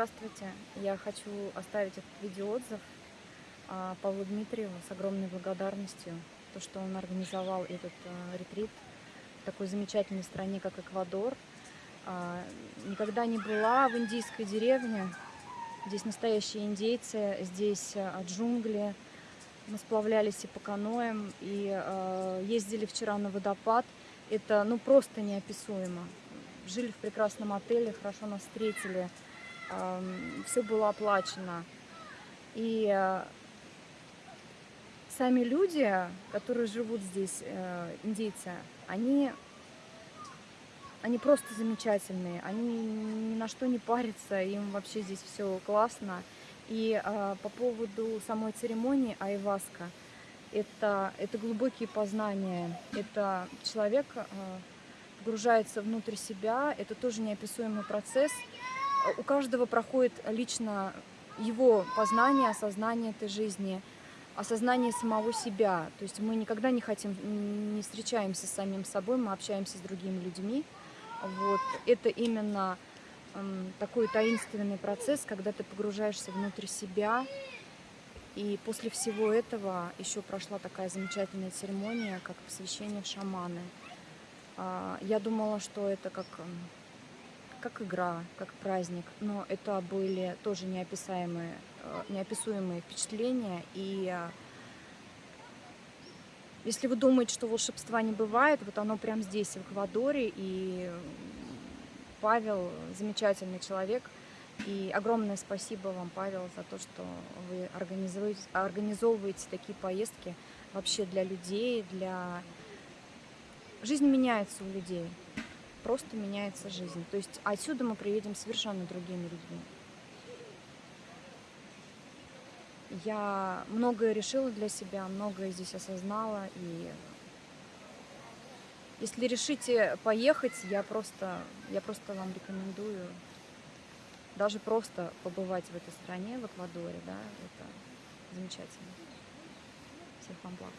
Здравствуйте. Я хочу оставить этот видеоотзыв а, Павлу Дмитриеву с огромной благодарностью. То, что он организовал этот а, ретрит в такой замечательной стране, как Эквадор. А, никогда не была в индийской деревне. Здесь настоящие индейцы, здесь джунгли. Мы сплавлялись и по каноям, и ездили вчера на водопад. Это ну просто неописуемо. Жили в прекрасном отеле, хорошо нас встретили все было оплачено. И э, сами люди, которые живут здесь, э, индейцы, они, они просто замечательные, они ни на что не парятся, им вообще здесь все классно. И э, по поводу самой церемонии айваска, это, это глубокие познания, это человек погружается внутрь себя, это тоже неописуемый процесс, у каждого проходит лично его познание, осознание этой жизни, осознание самого себя. То есть мы никогда не хотим, не встречаемся с самим собой, мы общаемся с другими людьми. Вот. Это именно такой таинственный процесс, когда ты погружаешься внутрь себя. И после всего этого еще прошла такая замечательная церемония, как посвящение в шаманы. Э, я думала, что это как как игра, как праздник, но это были тоже неописаемые, э, неописуемые впечатления. И э, если вы думаете, что волшебства не бывает, вот оно прямо здесь, в Эквадоре, и Павел замечательный человек, и огромное спасибо вам, Павел, за то, что вы организовываете, организовываете такие поездки вообще для людей, для... Жизнь меняется у людей просто меняется жизнь. То есть отсюда мы приедем совершенно другими людьми. Я многое решила для себя, многое здесь осознала. И если решите поехать, я просто, я просто вам рекомендую даже просто побывать в этой стране, в Эквадоре. Да, это замечательно. Всех вам благ.